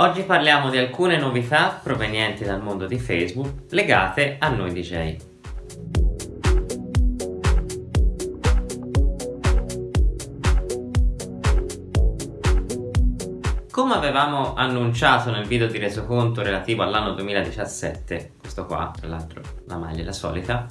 Oggi parliamo di alcune novità provenienti dal mondo di Facebook legate a noi DJ. Come avevamo annunciato nel video di resoconto relativo all'anno 2017, questo qua tra l'altro la maglia è la solita,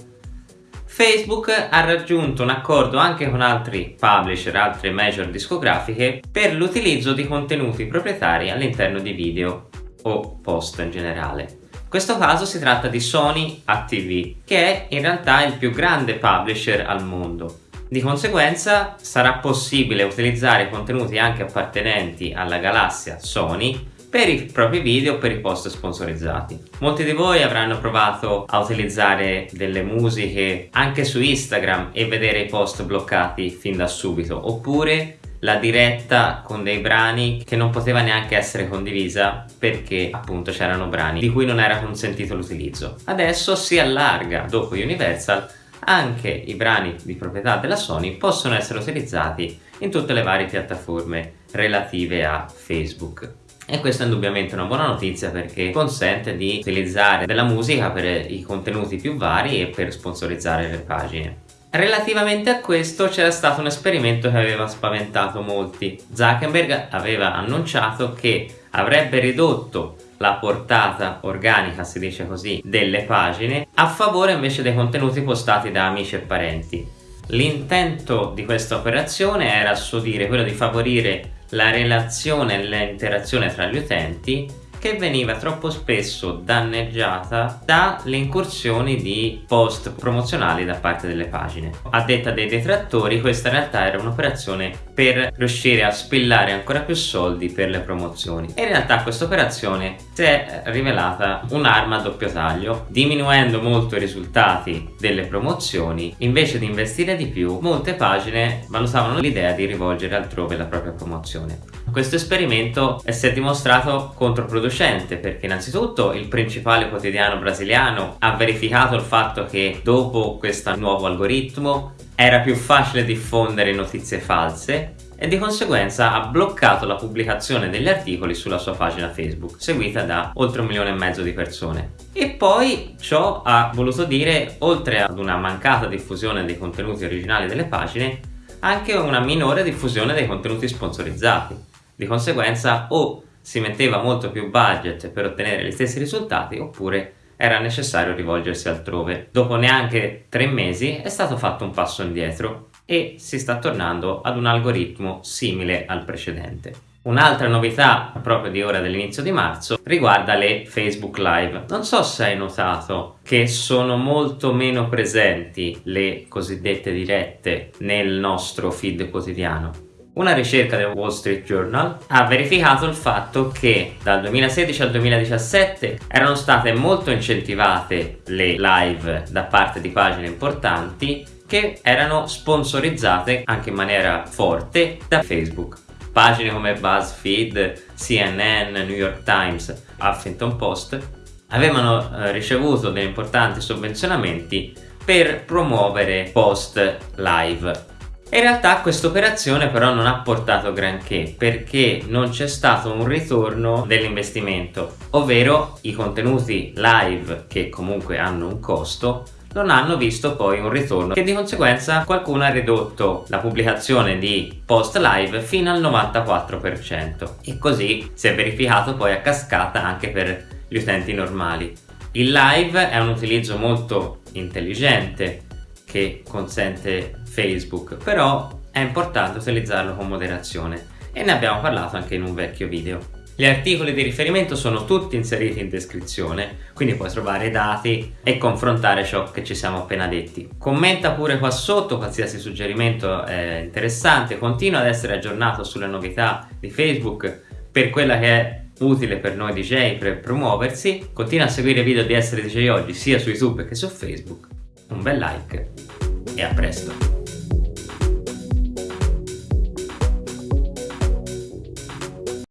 Facebook ha raggiunto un accordo anche con altri publisher, altre major discografiche per l'utilizzo di contenuti proprietari all'interno di video o post in generale. In questo caso si tratta di Sony ATV, che è in realtà il più grande publisher al mondo. Di conseguenza sarà possibile utilizzare contenuti anche appartenenti alla galassia Sony per i propri video per i post sponsorizzati. Molti di voi avranno provato a utilizzare delle musiche anche su Instagram e vedere i post bloccati fin da subito oppure la diretta con dei brani che non poteva neanche essere condivisa perché appunto c'erano brani di cui non era consentito l'utilizzo. Adesso si allarga dopo Universal anche i brani di proprietà della Sony possono essere utilizzati in tutte le varie piattaforme relative a Facebook e questa è indubbiamente una buona notizia perché consente di utilizzare della musica per i contenuti più vari e per sponsorizzare le pagine. Relativamente a questo c'era stato un esperimento che aveva spaventato molti. Zuckerberg aveva annunciato che avrebbe ridotto la portata organica, si dice così, delle pagine a favore invece dei contenuti postati da amici e parenti. L'intento di questa operazione era a suo dire quello di favorire la relazione e l'interazione tra gli utenti che veniva troppo spesso danneggiata dalle incursioni di post promozionali da parte delle pagine. A detta dei detrattori questa in realtà era un'operazione per riuscire a spillare ancora più soldi per le promozioni e in realtà questa operazione si è rivelata un'arma a doppio taglio diminuendo molto i risultati delle promozioni invece di investire di più molte pagine valutavano l'idea di rivolgere altrove la propria promozione. Questo esperimento si è dimostrato controproducente perché innanzitutto il principale quotidiano brasiliano ha verificato il fatto che dopo questo nuovo algoritmo era più facile diffondere notizie false e di conseguenza ha bloccato la pubblicazione degli articoli sulla sua pagina Facebook, seguita da oltre un milione e mezzo di persone. E poi ciò ha voluto dire, oltre ad una mancata diffusione dei contenuti originali delle pagine, anche una minore diffusione dei contenuti sponsorizzati. Di conseguenza o si metteva molto più budget per ottenere gli stessi risultati oppure era necessario rivolgersi altrove. Dopo neanche tre mesi è stato fatto un passo indietro e si sta tornando ad un algoritmo simile al precedente. Un'altra novità proprio di ora dell'inizio di marzo riguarda le Facebook Live. Non so se hai notato che sono molto meno presenti le cosiddette dirette nel nostro feed quotidiano. Una ricerca del Wall Street Journal ha verificato il fatto che dal 2016 al 2017 erano state molto incentivate le live da parte di pagine importanti che erano sponsorizzate anche in maniera forte da Facebook. Pagine come BuzzFeed, CNN, New York Times, Huffington Post avevano eh, ricevuto degli importanti sovvenzionamenti per promuovere post live in realtà questa operazione però non ha portato granché perché non c'è stato un ritorno dell'investimento ovvero i contenuti live che comunque hanno un costo non hanno visto poi un ritorno che di conseguenza qualcuno ha ridotto la pubblicazione di post live fino al 94% e così si è verificato poi a cascata anche per gli utenti normali. Il live è un utilizzo molto intelligente che consente Facebook però è importante utilizzarlo con moderazione e ne abbiamo parlato anche in un vecchio video. Gli articoli di riferimento sono tutti inseriti in descrizione, quindi puoi trovare i dati e confrontare ciò che ci siamo appena detti. Commenta pure qua sotto qualsiasi suggerimento è interessante, continua ad essere aggiornato sulle novità di Facebook per quella che è utile per noi DJ per promuoversi, continua a seguire i video di Essere DJ Oggi sia su YouTube che su Facebook, un bel like e a presto!